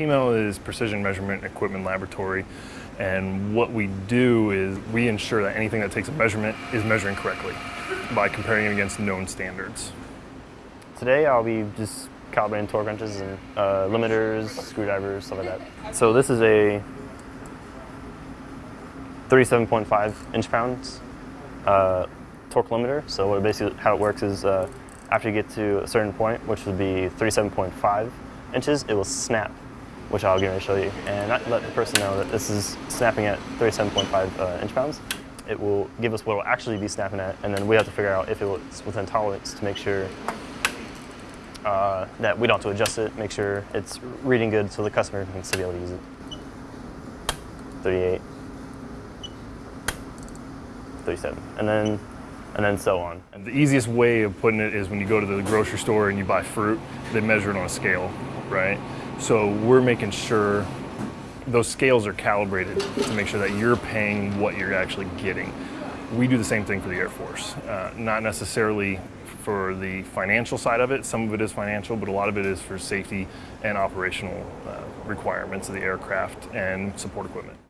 PMEL is Precision Measurement Equipment Laboratory, and what we do is we ensure that anything that takes a measurement is measuring correctly by comparing it against known standards. Today I'll be just calibrating torque wrenches and uh, limiters, screwdrivers, stuff like that. So this is a 37.5 inch pounds uh, torque limiter. So what basically how it works is uh, after you get to a certain point, which would be 37.5 inches, it will snap, which I'll get to show you. And let the person know that this is snapping at 37.5 uh, inch pounds. It will give us what it will actually be snapping at, and then we have to figure out if it's within tolerance to make sure uh, that we don't have to adjust it, make sure it's reading good so the customer can still be able to use it. 38, 37, and then and then so on. And the easiest way of putting it is when you go to the grocery store and you buy fruit, they measure it on a scale, right? So we're making sure those scales are calibrated to make sure that you're paying what you're actually getting. We do the same thing for the Air Force, uh, not necessarily for the financial side of it. Some of it is financial, but a lot of it is for safety and operational uh, requirements of the aircraft and support equipment.